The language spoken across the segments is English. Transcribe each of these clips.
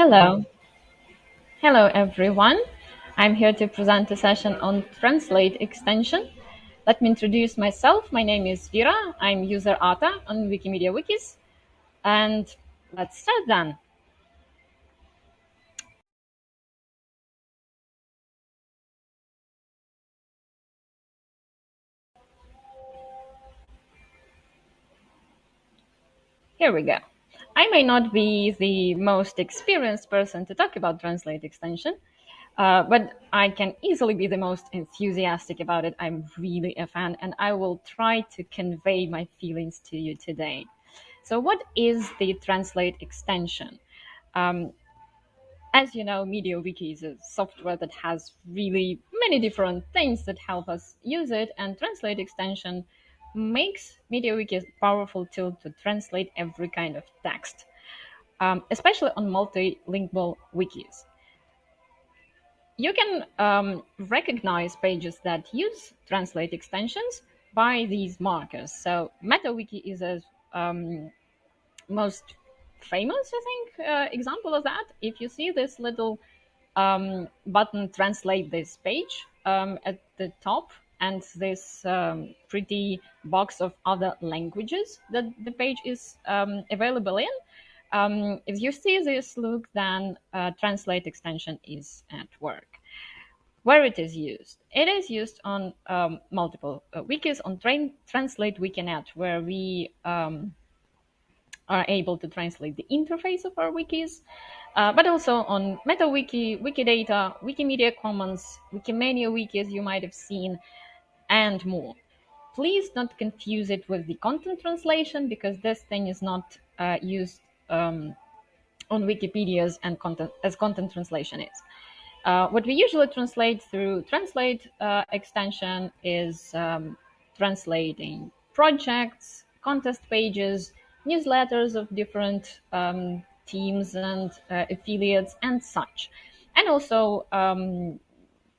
Hello. Hello, everyone. I'm here to present a session on Translate extension. Let me introduce myself. My name is Vera. I'm user Ata on Wikimedia Wikis. And let's start then. Here we go. I may not be the most experienced person to talk about Translate extension, uh, but I can easily be the most enthusiastic about it. I'm really a fan, and I will try to convey my feelings to you today. So, what is the Translate extension? Um, as you know, MediaWiki is a software that has really many different things that help us use it, and Translate extension makes MediaWiki a powerful tool to translate every kind of text, um, especially on multilingual wikis. You can um, recognize pages that use Translate extensions by these markers. So MetaWiki is a um, most famous, I think, uh, example of that. If you see this little um, button, translate this page um, at the top, and this um, pretty box of other languages that the page is um, available in. Um, if you see this look, then uh, Translate extension is at work. Where it is used? It is used on um, multiple uh, wikis, on train, translatewiki.net, where we um, are able to translate the interface of our wikis, uh, but also on MetaWiki, Wikidata, Wikimedia Commons, Wikimania Wiki, as you might have seen, and more. Please don't confuse it with the content translation because this thing is not uh, used um, on Wikipedia's and content as content translation is. Uh, what we usually translate through Translate uh, extension is um, translating projects, contest pages, newsletters of different um, teams and uh, affiliates and such. And also um,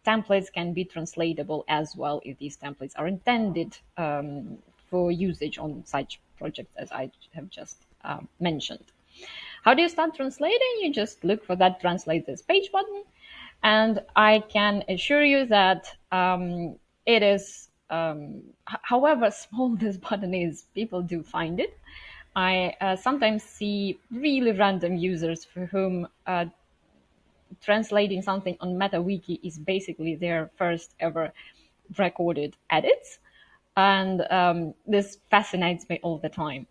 templates can be translatable as well if these templates are intended um, for usage on such projects as I have just uh, mentioned. How do you start translating? You just look for that translate this page button. And I can assure you that um, it is, um, however small this button is, people do find it. I uh, sometimes see really random users for whom uh, translating something on MetaWiki is basically their first ever recorded edits. And um, this fascinates me all the time.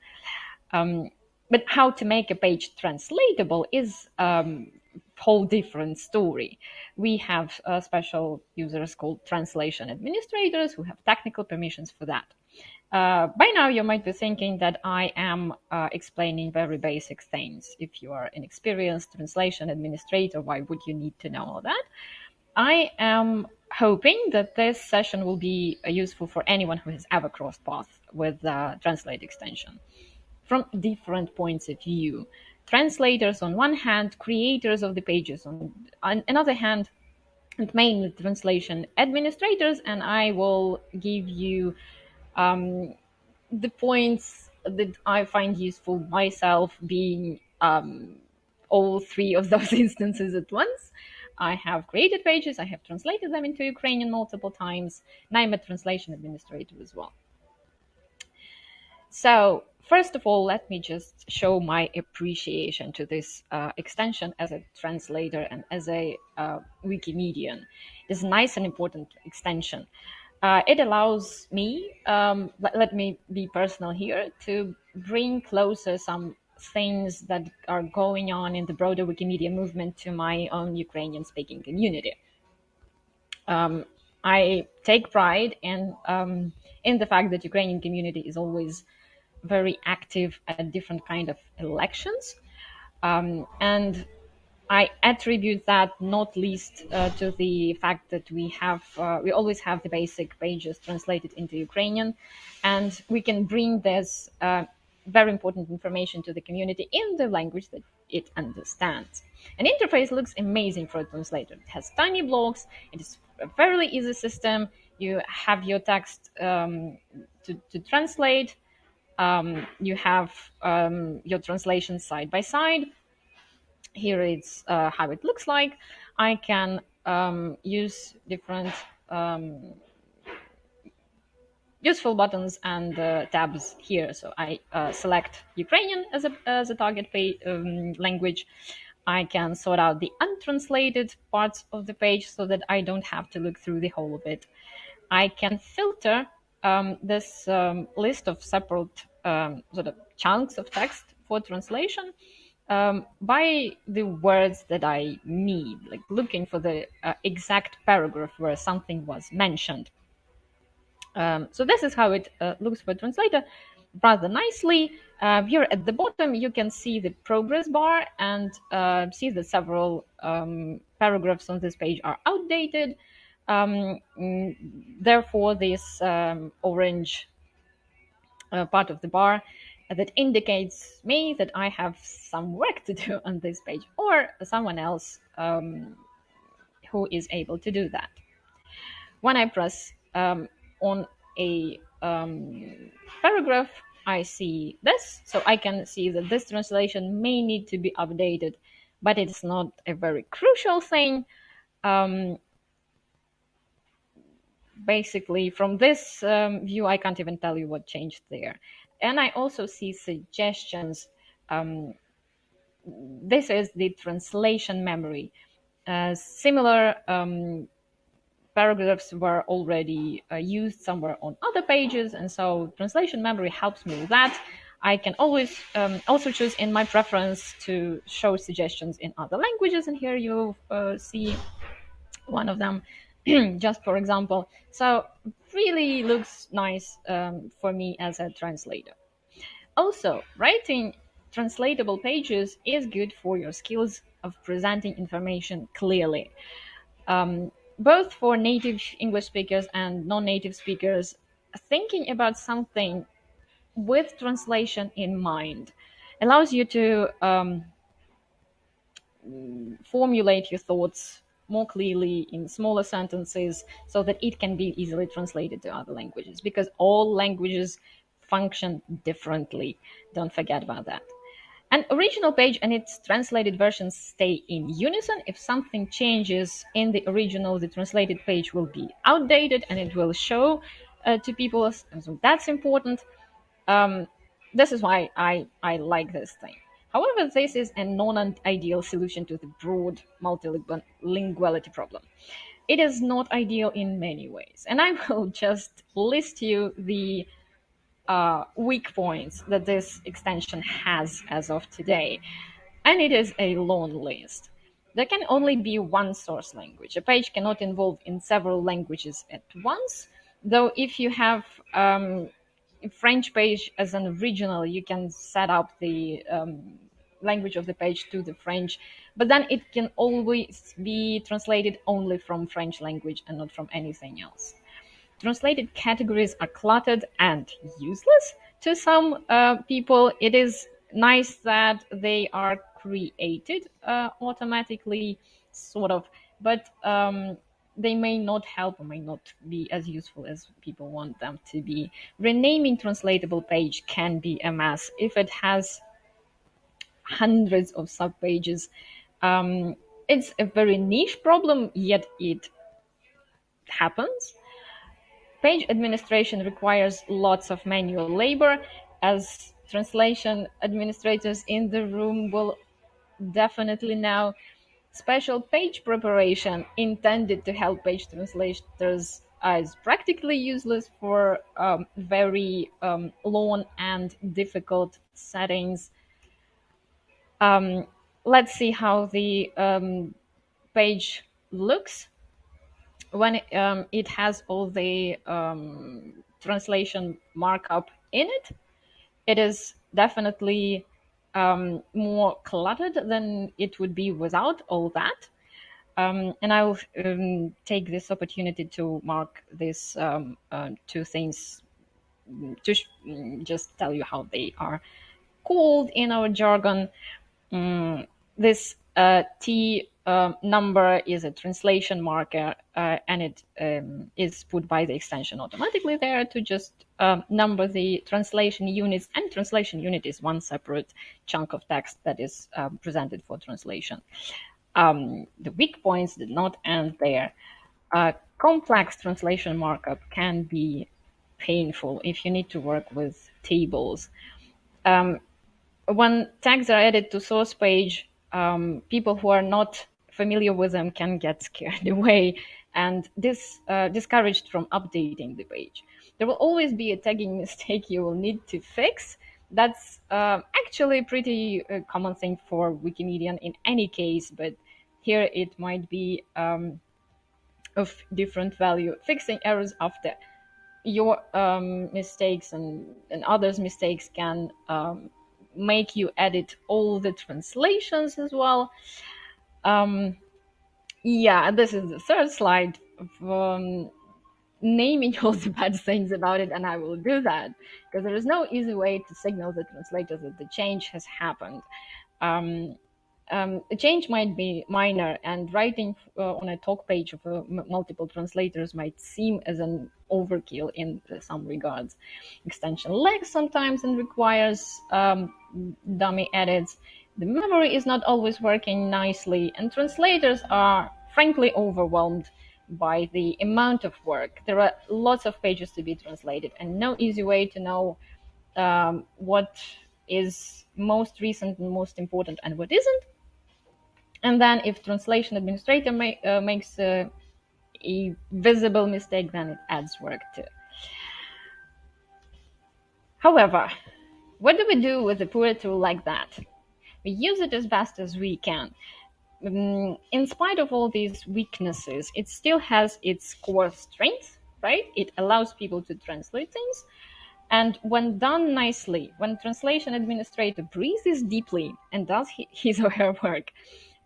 Um, but how to make a page translatable is a um, whole different story. We have uh, special users called translation administrators who have technical permissions for that. Uh, by now, you might be thinking that I am uh, explaining very basic things. If you are an experienced translation administrator, why would you need to know all that? I am hoping that this session will be uh, useful for anyone who has ever crossed paths with the Translate extension from different points of view. Translators on one hand, creators of the pages on, on another hand, and mainly translation administrators, and I will give you um, the points that I find useful myself being um, all three of those instances at once. I have created pages, I have translated them into Ukrainian multiple times, and I'm a translation administrator as well. So, first of all, let me just show my appreciation to this uh, extension as a translator and as a uh, Wikimedian. It's a nice and important extension uh, it allows me, um, let, let, me be personal here, to bring closer some things that are going on in the broader Wikimedia movement to my own Ukrainian speaking community. Um, I take pride in, um, in the fact that Ukrainian community is always very active at different kind of elections. Um, and I attribute that not least uh, to the fact that we have uh, we always have the basic pages translated into Ukrainian, and we can bring this uh, very important information to the community in the language that it understands. An interface looks amazing for a translator. It has tiny blocks. It is a fairly easy system. You have your text um, to, to translate. Um, you have um, your translation side by side here it's uh, how it looks like. I can um, use different um, useful buttons and uh, tabs here. So I uh, select Ukrainian as a, as a target pay, um, language. I can sort out the untranslated parts of the page so that I don't have to look through the whole of it. I can filter um, this um, list of separate um, sort of chunks of text for translation um, by the words that I need, like looking for the uh, exact paragraph where something was mentioned. Um, so this is how it uh, looks for translator rather nicely. Uh, here at the bottom, you can see the progress bar and uh, see that several um, paragraphs on this page are outdated. Um, mm, therefore, this um, orange uh, part of the bar that indicates me that I have some work to do on this page or someone else um, who is able to do that. When I press um, on a um, paragraph, I see this. So I can see that this translation may need to be updated, but it's not a very crucial thing. Um, basically, from this um, view, I can't even tell you what changed there. And I also see suggestions. Um, this is the translation memory. Uh, similar um, paragraphs were already uh, used somewhere on other pages, and so translation memory helps me with that. I can always um, also choose in my preference to show suggestions in other languages, and here you uh, see one of them, just for example. So really looks nice um, for me as a translator. Also, writing translatable pages is good for your skills of presenting information clearly. Um, both for native English speakers and non-native speakers, thinking about something with translation in mind allows you to um, formulate your thoughts more clearly in smaller sentences so that it can be easily translated to other languages because all languages function differently. Don't forget about that. An original page and its translated versions stay in unison. If something changes in the original, the translated page will be outdated and it will show uh, to people. So that's important. Um, this is why I, I like this thing. However, this is a non-ideal solution to the broad multilinguality problem. It is not ideal in many ways. And I will just list you the uh, weak points that this extension has as of today. And it is a long list. There can only be one source language. A page cannot involve in several languages at once, though if you have um, French page as an original, you can set up the um, language of the page to the French, but then it can always be translated only from French language and not from anything else translated categories are cluttered and useless to some uh, people. It is nice that they are created uh, automatically, sort of, but um, they may not help or may not be as useful as people want them to be. Renaming translatable page can be a mess if it has hundreds of subpages. Um, it's a very niche problem, yet it happens Page administration requires lots of manual labor, as translation administrators in the room will definitely know. Special page preparation intended to help page translators is practically useless for um, very um, long and difficult settings. Um, let's see how the um, page looks when um, it has all the um, translation markup in it, it is definitely um, more cluttered than it would be without all that. Um, and I will um, take this opportunity to mark these um, uh, two things to just tell you how they are called in our jargon. Mm, this Uh, T um, number is a translation marker, uh, and it um, is put by the extension automatically there to just um, number the translation units. And translation unit is one separate chunk of text that is um, presented for translation. Um, the weak points did not end there. Uh, complex translation markup can be painful if you need to work with tables. Um, when tags are added to source page, people who are not familiar with them can get scared away and this uh, discouraged from updating the page. There will always be a tagging mistake you will need to fix. That's uh, actually pretty uh, common thing for Wikimedian in any case, but here it might be um, of different value. Fixing errors after your um, mistakes and, and others' mistakes can um, make you edit all the translations as well. Um, yeah, this is the third slide. Um, naming all the bad things about it, and I will do that because there is no easy way to signal the translators that the change has happened. Um, um, a change might be minor, and writing uh, on a talk page of uh, multiple translators might seem as an overkill in some regards. Extension lags sometimes and requires um, dummy edits. The memory is not always working nicely, and translators are frankly overwhelmed by the amount of work. There are lots of pages to be translated, and no easy way to know um, what is most recent and most important and what isn't. And then if translation administrator uh, makes a visible mistake, then it adds work too. However, what do we do with a poor tool like that? We use it as best as we can. Um, in spite of all these weaknesses, it still has its core strength, right? It allows people to translate things. And when done nicely, when translation administrator breathes deeply and does his or her work,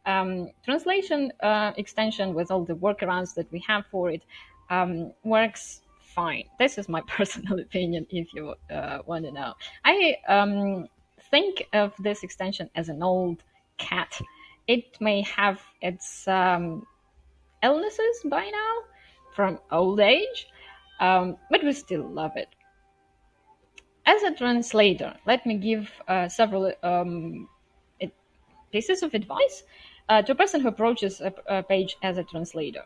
um, translation uh, extension with all the workarounds that we have for it um, works fine. This is my personal opinion if you uh, want to know. I um, think of this extension as an old cat. It may have its um, illnesses by now from old age, um, but we still love it. As a translator, let me give uh, several um, pieces of advice uh, to a person who approaches a, a, page as a translator,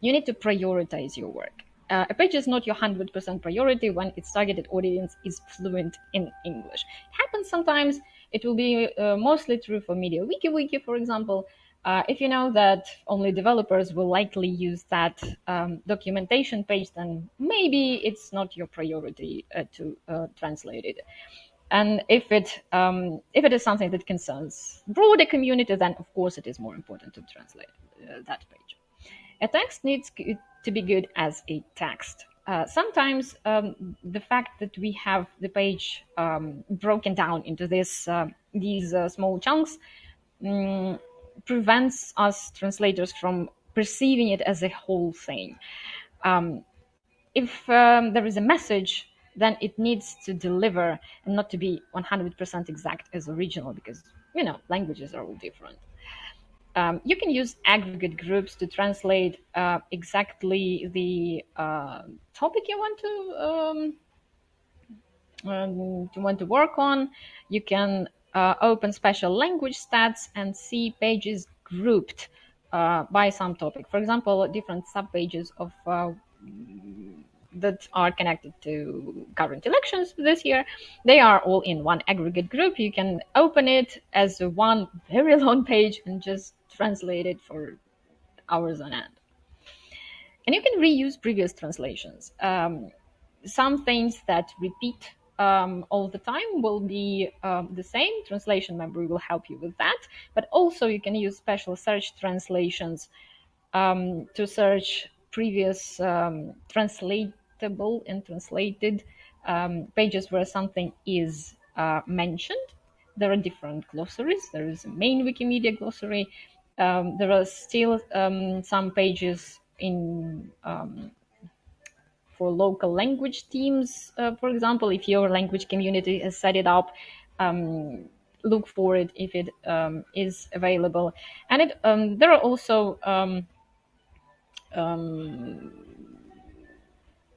you need to prioritize your work. Uh, a page is not your 100% priority when its targeted audience is fluent in English. It happens sometimes. It will be uh, mostly true for MediaWiki Wiki, Wiki, for example. Uh, if you know that only developers will likely use that um, documentation page, then maybe it's not your priority uh, to uh, translate it. And if it um, if it is something that concerns broader community, then of course it is more important to translate uh, that page. A text needs to be good as a text. Uh, sometimes um, the fact that we have the page um, broken down into this uh, these uh, small chunks um, prevents us translators from perceiving it as a whole thing. Um, if um, there is a message then it needs to deliver and not to be 100% exact as original because, you know, languages are all different. Um, you can use aggregate groups to translate uh, exactly the uh, topic you want to um, um, to want to work on. You can uh, open special language stats and see pages grouped uh, by some topic. For example, different subpages of uh, that are connected to current elections this year. They are all in one aggregate group. You can open it as one very long page and just translate it for hours on end. And you can reuse previous translations. Um, some things that repeat um, all the time will be um, the same. Translation memory will help you with that. But also you can use special search translations um, to search previous um, translate and translated um, pages where something is uh, mentioned. There are different glossaries. There is a main Wikimedia glossary. Um, there are still um, some pages in um, for local language teams. Uh, for example, if your language community has set it up, um, look for it if it um, is available. And it there are also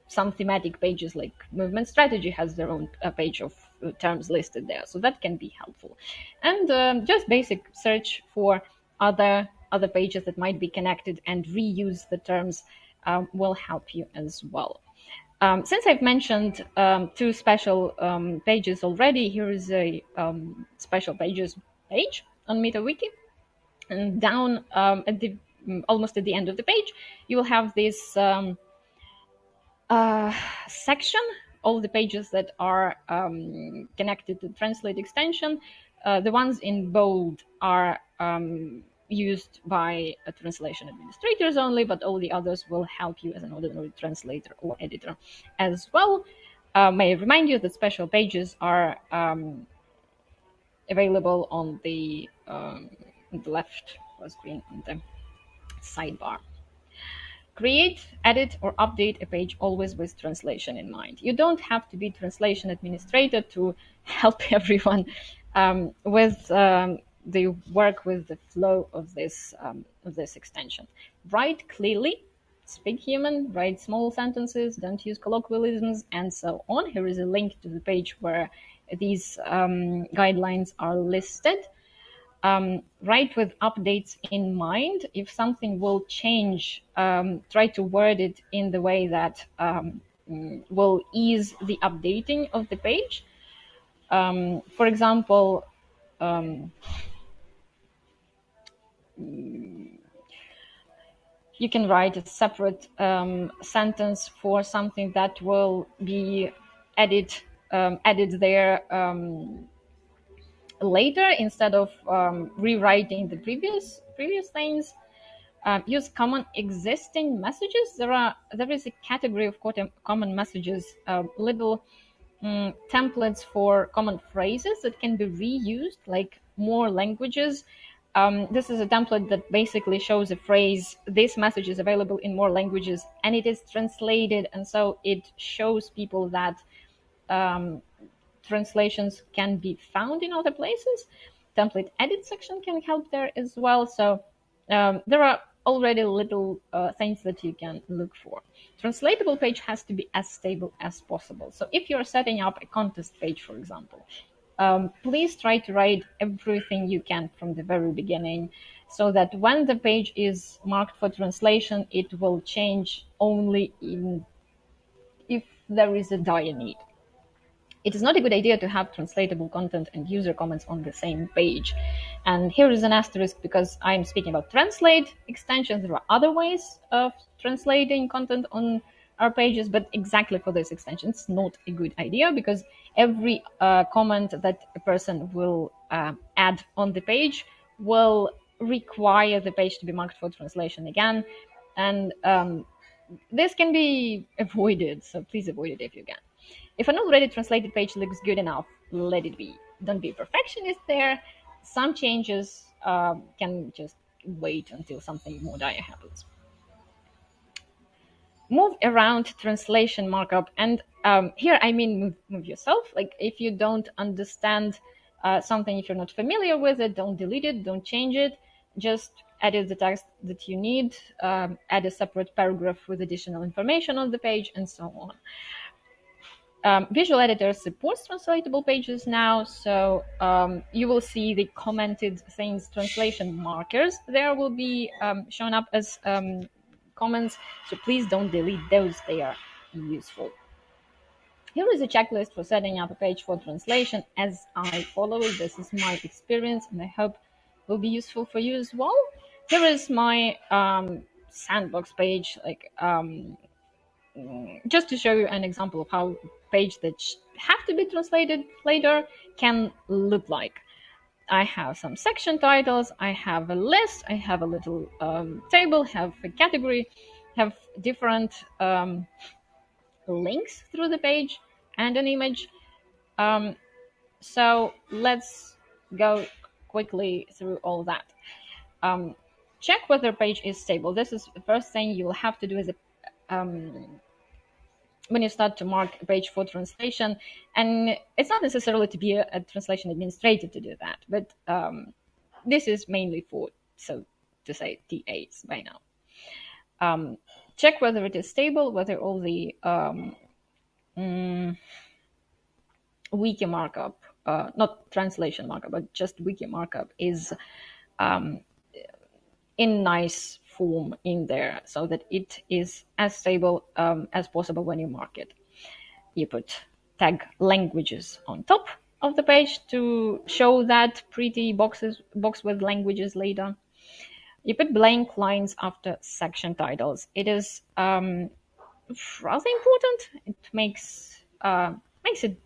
some thematic pages like movement strategy has their own uh, page of uh, terms listed there so that can be helpful and um, just basic search for other other pages that might be connected and reuse the terms um, will help you as well um, since I've mentioned um, two special um, pages already, here is a um, special pages page on MetaWiki. And down um, at the almost at the end of the page, you will have this um, uh, section, all the pages that are um, connected to Translate extension. Uh, the ones in bold are um, used by translation administrators only, but all the others will help you as an ordinary translator or editor as well. Uh, may I remind you that special pages are um, available on the, um, the left screen on the sidebar. Create, edit, or update a page always with translation in mind. You don't have to be translation administrator to help everyone um, with um, the work with the flow of this um, of this extension. Write clearly, speak human, write small sentences, don't use colloquialisms, and so on. Here is a link to the page where these um, guidelines are listed um, write with updates in mind. If something will change, um, try to word it in the way that um, will ease the updating of the page. Um, for example, um, you can write a separate um, sentence for something that will be added added there later instead of um, rewriting the previous previous things. Um, use common existing messages. There are there is a category of common messages, uh, little um, templates for common phrases that can be reused, like more languages. Um, this is a template that basically shows a phrase. This message is available in more languages, and it is translated, and so it shows people that um, translations can be found in other places. Template edit section can help there as well. So um, there are already little uh, things that you can look for. Translatable page has to be as stable as possible. So if you're setting up a contest page, for example, um, please try to write everything you can from the very beginning so that when the page is marked for translation, it will change only in if there is a dire need it is not a good idea to have translatable content and user comments on the same page. And here is an asterisk because I'm speaking about translate extensions. There are other ways of translating content on our pages, but exactly for this extension, it's not a good idea because every uh, comment that a person will uh, add on the page will require the page to be marked for translation again. And um, this can be avoided, so please avoid it if you can. If an already translated page looks good enough, let it be. Don't be a perfectionist there. Some changes uh, can just wait until something more dire happens. Move around translation markup. And um, here I mean move, move, yourself. Like if you don't understand uh, something, if you're not familiar with it, don't delete it, don't change it. Just edit the text that you need, um, add a separate paragraph with additional information on the page, and so on. Um, Visual Editor supports translatable pages now, so um, you will see the commented things translation markers. There will be um, shown up as um, comments, so please don't delete those. They are useful. Here is a checklist for setting up a page for translation as I follow it. This is my experience, and I hope will be useful for you as well. Here is my um, sandbox page, like um, just to show you an example of how page that have to be translated later can look like. I have some section titles, I have a list, I have a little um, table, have a category, have different um, links through the page and an image. Um, so let's go quickly through all that. Um, check whether page is stable. This is the first thing you will have to do as a um, when you start to mark a page for translation, and it's not necessarily to be a, a translation administrator to do that, but um, this is mainly for, so to say, TAs by now. Um, check whether it is stable, whether all the um, mm, wiki markup, uh, not translation markup, but just wiki markup is um, in nice in there so that it is as stable um, as possible when you mark it. You put tag languages on top of the page to show that pretty boxes box with languages later. You put blank lines after section titles. It is um, rather important. It makes uh, makes it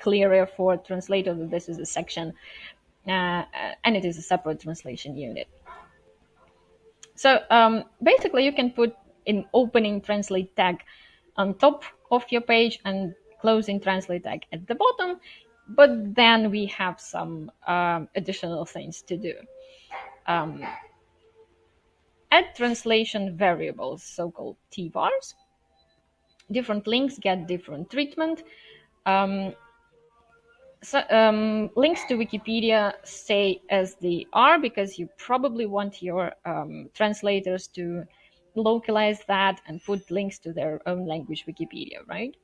clearer for translator that this is a section uh, and it is a separate translation unit. So um, basically, you can put an opening translate tag on top of your page and closing translate tag at the bottom, but then we have some um, additional things to do. Um, add translation variables, so-called TVARs. Different links get different treatment. Um, so, um, links to Wikipedia stay as they are because you probably want your um, translators to localize that and put links to their own language Wikipedia, right?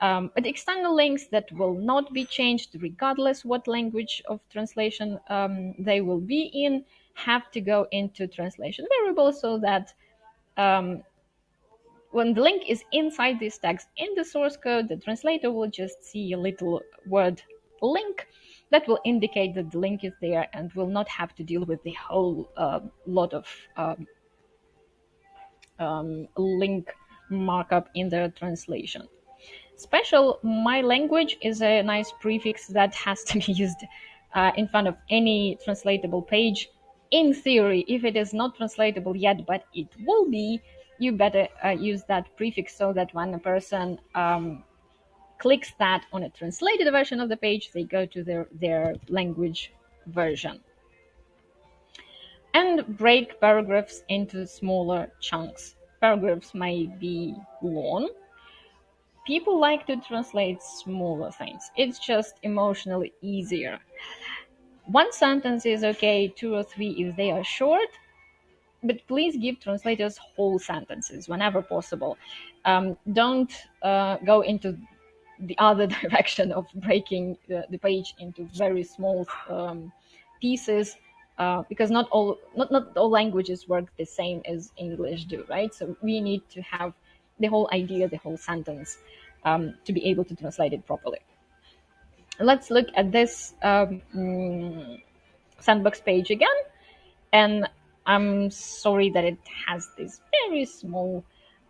Um, but external links that will not be changed regardless what language of translation um, they will be in have to go into translation variables so that um, when the link is inside these tags in the source code, the translator will just see a little word link that will indicate that the link is there and will not have to deal with the whole uh, lot of um, um, link markup in the translation. Special my language is a nice prefix that has to be used uh, in front of any translatable page. In theory, if it is not translatable yet, but it will be, you better uh, use that prefix so that when a person um, clicks that on a translated version of the page, they go to their, their language version. And break paragraphs into smaller chunks. Paragraphs may be long. People like to translate smaller things. It's just emotionally easier. One sentence is okay, two or three if they are short, but please give translators whole sentences whenever possible. Um, don't uh, go into the other direction of breaking the, the page into very small um, pieces uh, because not all not, not all languages work the same as English do, right? So we need to have the whole idea, the whole sentence um, to be able to translate it properly. Let's look at this um, sandbox page again. And I'm sorry that it has this very small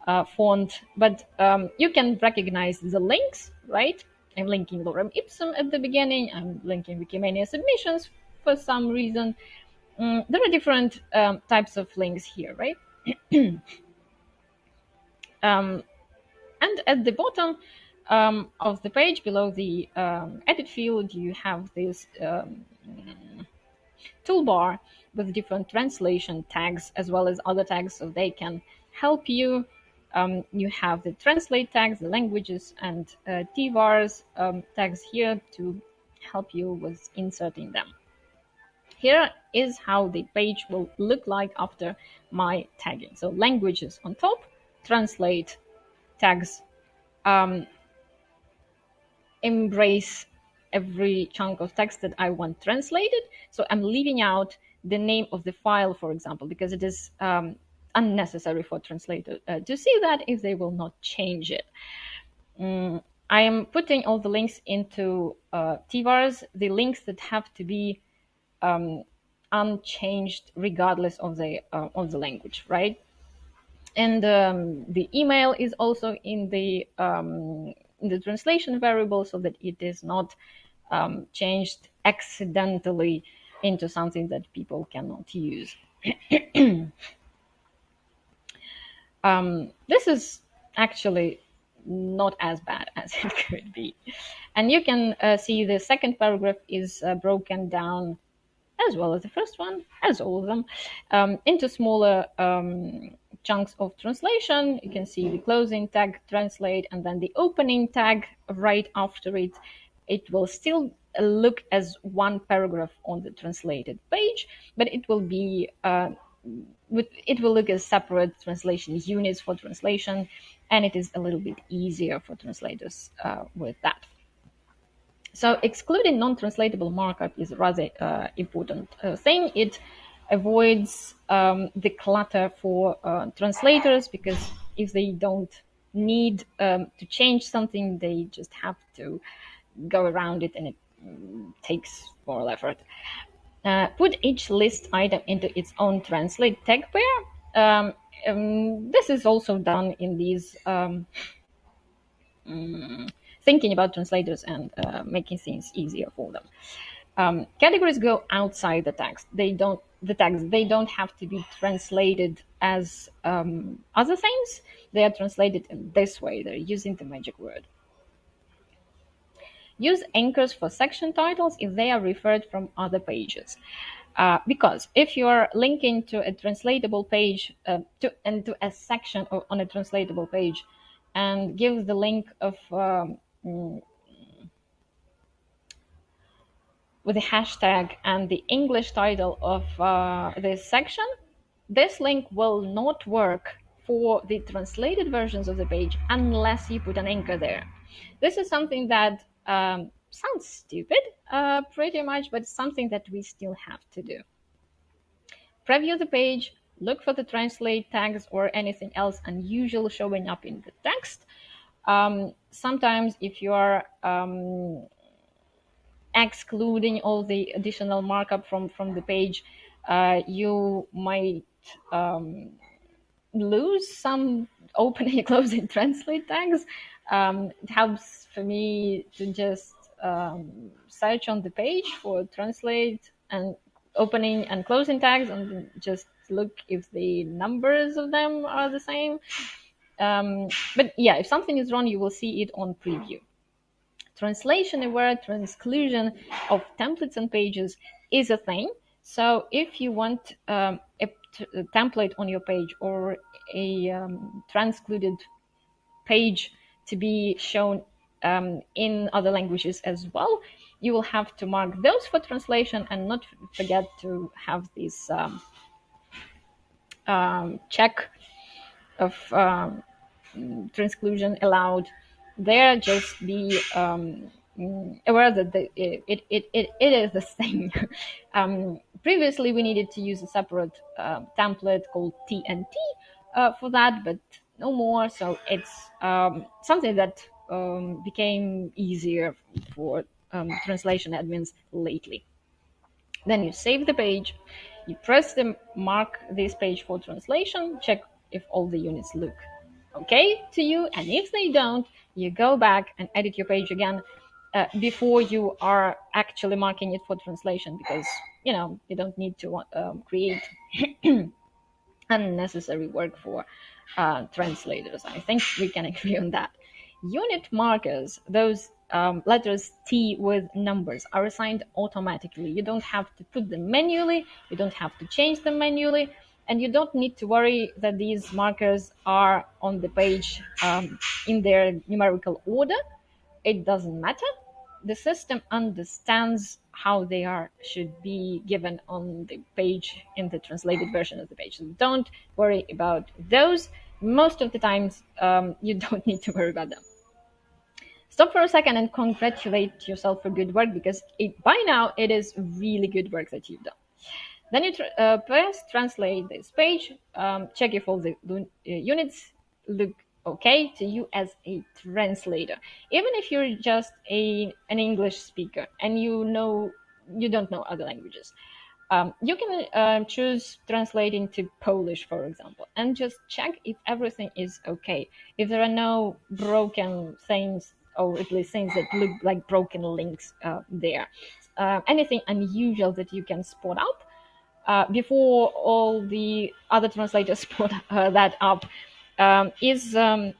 uh, font, but um, you can recognize the links, right? I'm linking Lorem Ipsum at the beginning. I'm linking Wikimania submissions for some reason. Um, there are different um, types of links here, right? um, and at the bottom um, of the page, below the um, edit field, you have this um, toolbar with different translation tags as well as other tags so they can help you um, you have the translate tags, the languages, and uh, TVARs um, tags here to help you with inserting them. Here is how the page will look like after my tagging. So languages on top, translate tags, um, embrace every chunk of text that I want translated. So I'm leaving out the name of the file, for example, because it is um, unnecessary for translator uh, to see that if they will not change it. Mm, I am putting all the links into uh, TVARs, the links that have to be um, unchanged regardless of the uh, of the language, right? And um, the email is also in the um, in the translation variable so that it is not um, changed accidentally into something that people cannot use. Um, this is actually not as bad as it could be. And you can uh, see the second paragraph is uh, broken down as well as the first one, as all of them, um, into smaller um, chunks of translation. You can see the closing tag translate and then the opening tag right after it. It will still look as one paragraph on the translated page, but it will be uh, it will look as separate translation units for translation, and it is a little bit easier for translators uh, with that. So excluding non-translatable markup is a rather uh, important uh, thing. It avoids um, the clutter for uh, translators because if they don't need um, to change something, they just have to go around it and it mm, takes more effort. Uh, put each list item into its own translate tag pair. Um, um, this is also done in these um, mm, thinking about translators and uh, making things easier for them. Um, categories go outside the text. They don't the text. They don't have to be translated as um, other things. They are translated in this way. They're using the magic word. Use anchors for section titles if they are referred from other pages. Uh, because if you're linking to a translatable page uh, to, and to a section of, on a translatable page and give the link of um, mm, with the hashtag and the English title of uh, this section, this link will not work for the translated versions of the page unless you put an anchor there. This is something that um, sounds stupid, uh, pretty much, but something that we still have to do. Preview the page, look for the translate tags or anything else unusual showing up in the text. Um, sometimes if you are um, excluding all the additional markup from, from the page, uh, you might um, lose some opening closing translate tags. Um, it helps for me to just um, search on the page for translate and opening and closing tags and just look if the numbers of them are the same. Um, but yeah, if something is wrong, you will see it on preview. Translation aware transclusion of templates and pages is a thing. So if you want um, a, template on your page or a um, transcluded page to be shown um, in other languages as well, you will have to mark those for translation and not forget to have this um, um, check of um, transclusion allowed there. Just be um, aware that the, it, it, it, it is the same. um, previously, we needed to use a separate uh, template called TNT uh, for that, but no more. So it's um, something that um, became easier for um, translation admins lately. Then you save the page, you press the mark this page for translation, check if all the units look okay to you, and if they don't, you go back and edit your page again uh, before you are actually marking it for translation because you know you don't need to um, create unnecessary work for uh, translators. I think we can agree on that. Unit markers, those um, letters T with numbers, are assigned automatically. You don't have to put them manually, you don't have to change them manually, and you don't need to worry that these markers are on the page um, in their numerical order. It doesn't matter. The system understands how they are should be given on the page in the translated version of the page. So don't worry about those. Most of the times, um, you don't need to worry about them. Stop for a second and congratulate yourself for good work because it, by now it is really good work that you've done. Then you tr uh, press translate this page, um, check if all the uh, units look okay to you as a translator. Even if you're just a, an English speaker and you know you don't know other languages, um, you can uh, choose translating to Polish, for example, and just check if everything is okay. If there are no broken things or at least things that look like broken links uh, there, uh, anything unusual that you can spot up uh, before all the other translators put uh, that up um, is um,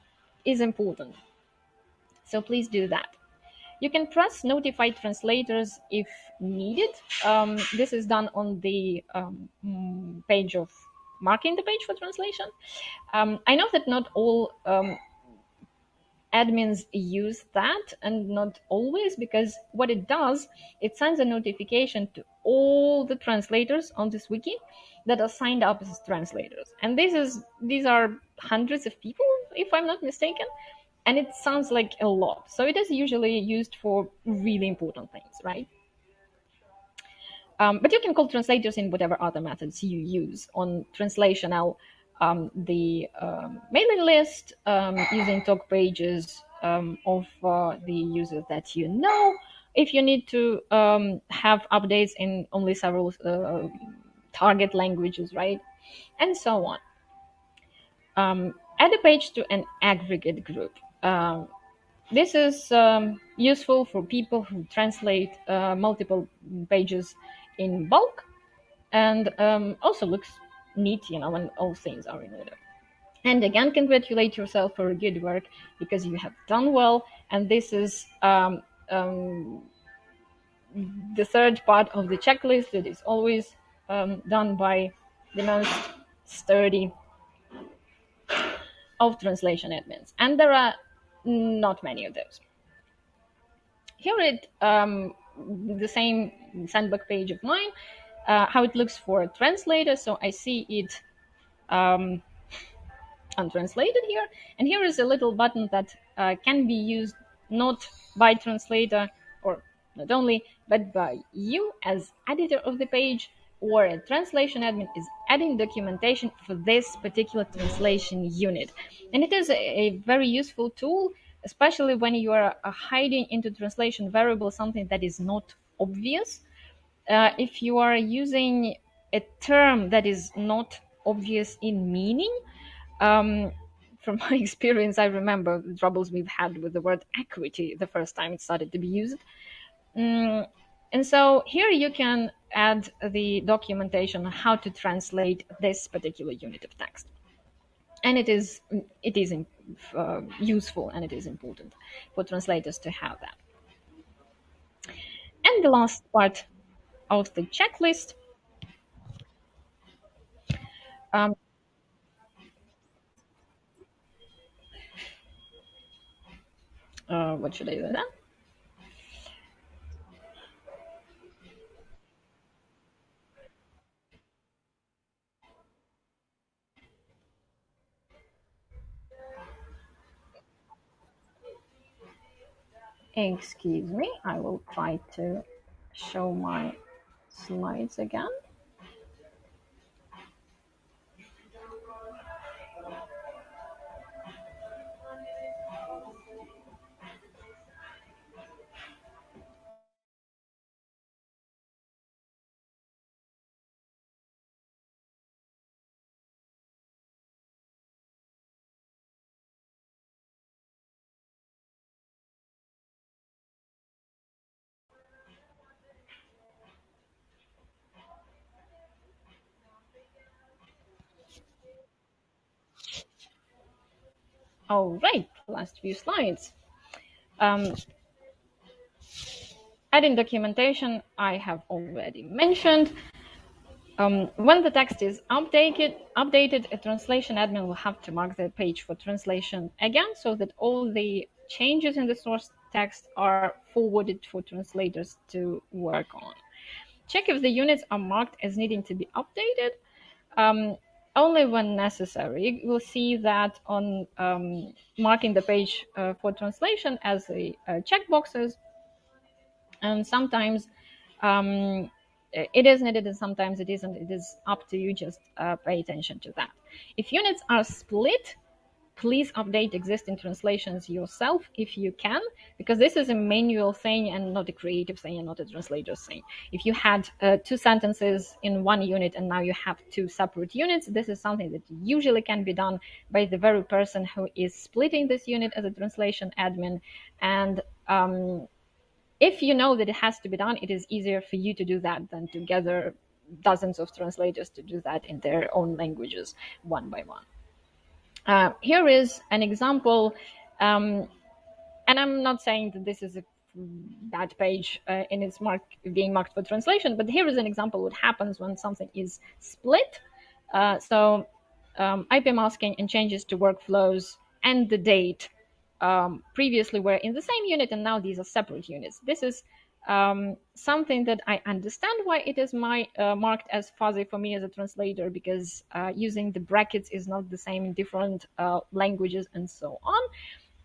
is important. So please do that. You can press notify translators if needed. Um, this is done on the um, page of marking the page for translation. Um, I know that not all um, admins use that and not always because what it does, it sends a notification to all the translators on this wiki that are signed up as translators. And this is these are hundreds of people, if I'm not mistaken. And it sounds like a lot. So it is usually used for really important things, right? Um, but you can call translators in whatever other methods you use on translational, um, the um, mailing list um, using talk pages um, of uh, the users that you know. If you need to um, have updates in only several uh, target languages, right? And so on. add a page to an aggregate group. this is useful for people who translate uh, multiple pages in bulk and um, also looks neat, you know, when all things are in order. And again, congratulate yourself for good work because you have done well. And this is um, um, the third part of the checklist that is always um, done by the most sturdy of translation admins. And there are not many of those. Here it um, the same sandbox page of mine, uh, how it looks for a translator. So I see it um, untranslated here. And here is a little button that uh, can be used not by translator or not only, but by you as editor of the page or a translation admin is adding documentation for this particular translation unit. And it is a, a very useful tool especially when you are uh, hiding into translation variable something that is not obvious. Uh, if you are using a term that is not obvious in meaning, um, from my experience, I remember the troubles we've had with the word equity the first time it started to be used. Mm, and so here you can add the documentation on how to translate this particular unit of text and it is it is uh, useful and it is important for translators to have that. And the last part of the checklist. Um, uh, what should I do then? Excuse me, I will try to show my slides again. All right, last few slides. Um, adding documentation, I have already mentioned. Um, when the text is updated, updated, a translation admin will have to mark the page for translation again so that all the changes in the source text are forwarded for translators to work on. Check if the units are marked as needing to be updated. Um, only when necessary. You will see that on um, marking the page uh, for translation as a, a checkboxes. And sometimes um, it is needed and sometimes it isn't. It is up to you. Just uh, pay attention to that. If units are split, please update existing translations yourself if you can, because this is a manual thing and not a creative thing and not a translator's thing. If you had uh, two sentences in one unit and now you have two separate units, this is something that usually can be done by the very person who is splitting this unit as a translation admin. And um, if you know that it has to be done, it is easier for you to do that than to gather dozens of translators to do that in their own languages one by one. Uh, here is an example, um, and I'm not saying that this is a bad page uh, it's mark, being marked for translation, but here is an example what happens when something is split Uh, so um, IP masking and changes to workflows and the date um, previously were in the same unit and now these are separate units. This is um, something that I understand why it is my, uh, marked as fuzzy for me as a translator because uh, using the brackets is not the same in different uh, languages and so on.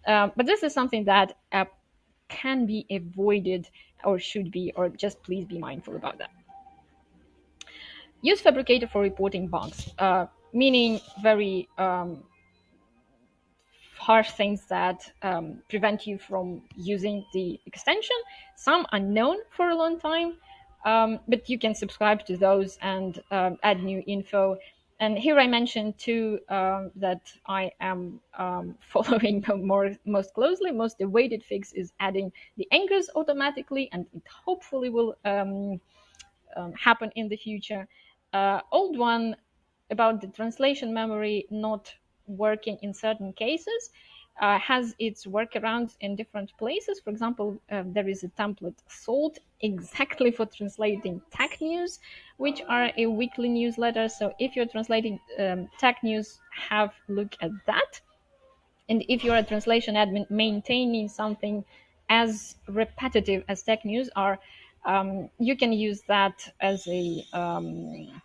Um, but this is something that can be avoided or should be, or just please be mindful about that. Use Phabricator for reporting bugs, uh, meaning very um, harsh things that um, prevent you from using the extension. Some are known for a long time, um, but you can subscribe to those and um, add new info. And here I mentioned two um, that I am um, following more most closely. Most awaited fix is adding the anchors automatically, and it hopefully will um, happen in the future. Uh, old one about the translation memory not working in certain cases uh, has its workarounds in different places. For example, uh, there is a template sold exactly for translating tech news, which are a weekly newsletter. So if you're translating um, tech news, have look at that. And if you're a translation admin maintaining something as repetitive as tech news are, um, you can use that as a um,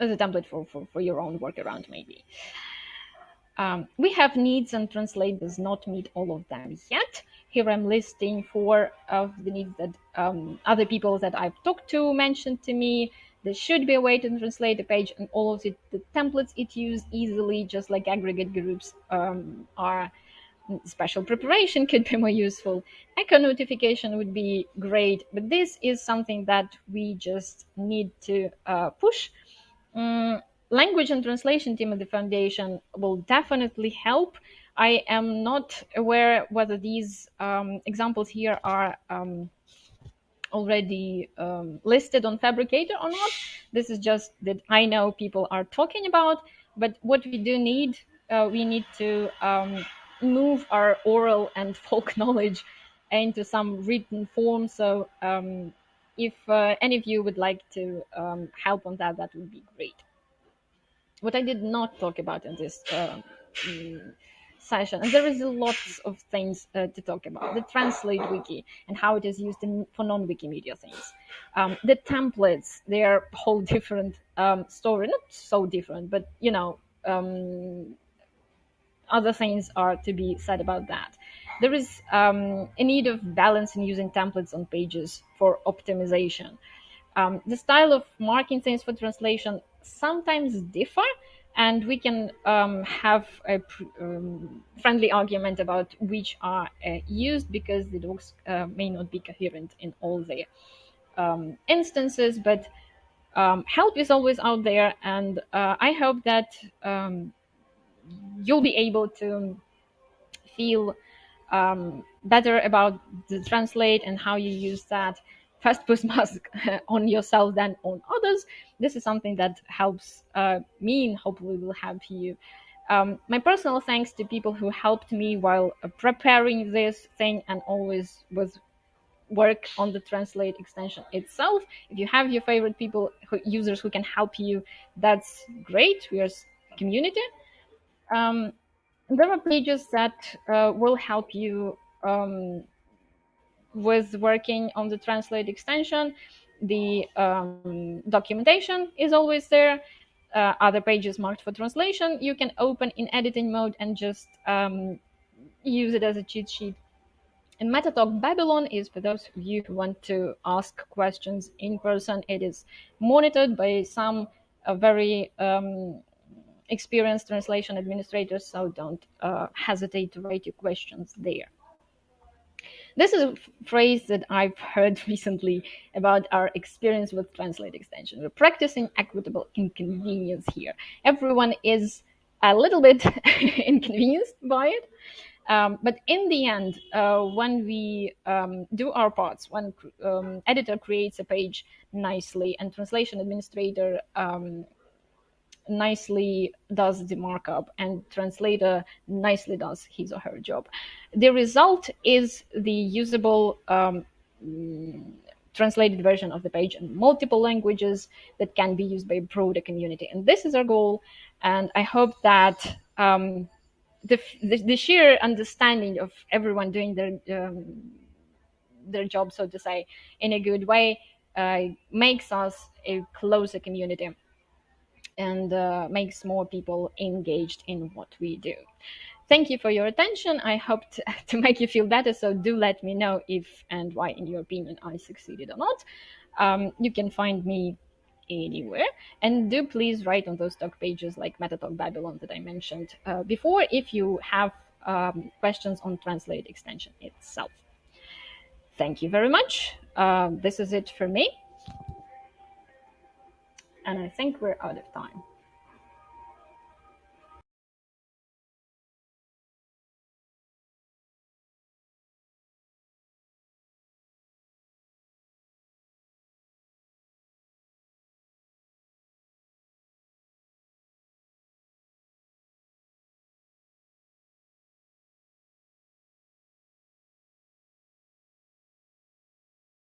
as a template for, for, for your own workaround maybe. Um, we have needs and translate does not meet all of them yet. Here I'm listing four of the needs that um, other people that I've talked to mentioned to me. There should be a way to translate the page and all of the templates it use easily, just like aggregate groups um, are. Special preparation could be more useful. Echo notification would be great, but this is something that we just need to uh, push um, language and translation team at the foundation will definitely help. I am not aware whether these um, examples here are um, already um, listed on Phabricator or not. This is just that I know people are talking about, but what we do need, uh, we need to um, move our oral and folk knowledge into some written form. So um, if uh, any of you would like to um, help on that, that would be great. What I did not talk about in this uh, mm, session, and there is lots of things uh, to talk about. The Translate Wiki and how it is used in, for non-Wikimedia things. Um, the templates, they are whole different um, story. Not so different, but you know, um, other things are to be said about that. There is um, a need of balance in using templates on pages for optimization. Um, the style of marking things for translation sometimes differ, and we can um, have a um, friendly argument about which are uh, used because the docs uh, may not be coherent in all their um, instances, but um, help is always out there, and uh, I hope that you'll be able to feel um, better about the translate and how you use that first put mask on yourself than on others. This is something that helps uh, me and hopefully will help you. Um, my personal thanks to people who helped me while preparing this thing and always with work on the translate extension itself. If you have your favorite people, who, users who can help you, that's great. We are community. Um, there are pages that uh, will help you um, with working on the translate extension. The um, documentation is always there. Uh, other pages marked for translation you can open in editing mode and just um, use it as a cheat sheet. And Metatalk Babylon is for those of you who want to ask questions in person. It is monitored by some uh, very um, experienced translation administrators, so don't uh, hesitate to write your questions there. This is a phrase that I've heard recently about our experience with Translate extension. We're practicing equitable inconvenience here. Everyone is a little bit inconvenienced by it. Um, but in the end, uh, when we um, do our parts, when um, editor creates a page nicely and translation administrator um, nicely does the markup and translator nicely does his or her job. The result is the usable um, translated version of the page in multiple languages that can be used by a broader community. And this is our goal. And I hope that um, the, the, the, sheer understanding of everyone doing their um, their job, so to say, in a good way, uh, makes us a closer community and uh, makes more people engaged in what we do. Thank you for your attention. I hope to, make you feel better. So do let me know if and why, in your opinion, I succeeded or not. Um, you can find me anywhere. And do please write on those talk pages like MetaTalk Babylon that I mentioned uh, before if you have um, questions on Translate extension itself. Thank you very much. Uh, this is it for me. And I think we're out of time.